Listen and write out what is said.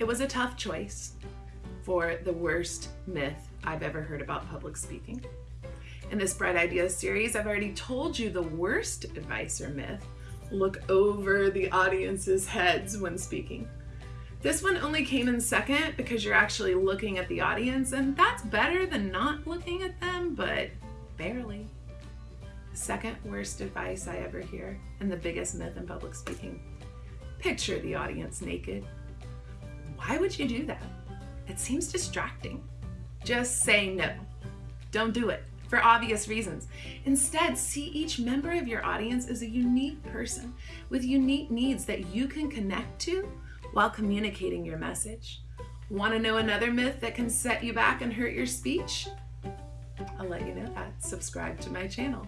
It was a tough choice for the worst myth I've ever heard about public speaking. In this Bright Ideas series, I've already told you the worst advice or myth look over the audience's heads when speaking. This one only came in second because you're actually looking at the audience, and that's better than not looking at them, but barely. Second worst advice I ever hear, and the biggest myth in public speaking. Picture the audience naked. Why would you do that? It seems distracting. Just say no. Don't do it for obvious reasons. Instead, see each member of your audience as a unique person with unique needs that you can connect to while communicating your message. Want to know another myth that can set you back and hurt your speech? I'll let you know that. Subscribe to my channel.